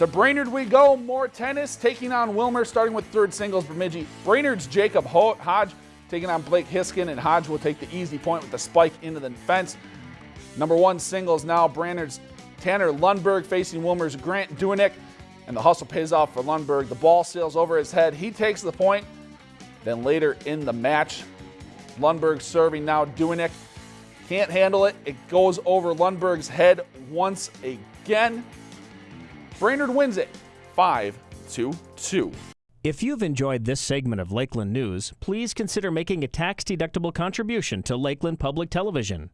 To Brainerd we go. More tennis taking on Willmar, starting with third singles. Bemidji. Brainerd's Jacob Hodge taking on Blake Hiskin, and Hodge will take the easy point with the spike into the fence. Number one singles now. Brainerd's Tanner Lundberg facing Willmar's Grant Duinick, and the hustle pays off for Lundberg. The ball sails over his head. He takes the point. Then later in the match, Lundberg serving now. Duinick can't handle it. It goes over Lundberg's head once again. Brainerd wins it 5 to 2. If you've enjoyed this segment of Lakeland News, please consider making a tax-deductible contribution to Lakeland Public Television.